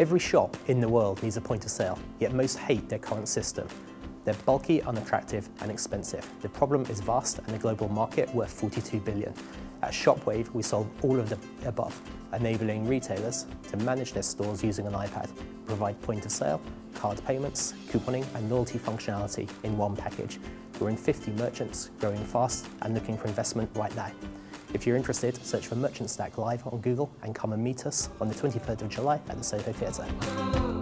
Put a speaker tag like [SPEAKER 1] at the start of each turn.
[SPEAKER 1] Every shop in the world needs a point of sale, yet most hate their current system. They're bulky, unattractive and expensive. The problem is vast and a global market worth 42 billion. At Shopwave, we solve all of the above, enabling retailers to manage their stores using an iPad, provide point of sale, card payments, couponing and loyalty functionality in one package. We're in 50 merchants, growing fast and looking for investment right now. If you're interested, search for Merchant Stack Live on Google and come and meet us on the 23rd of July at the Soho Theatre.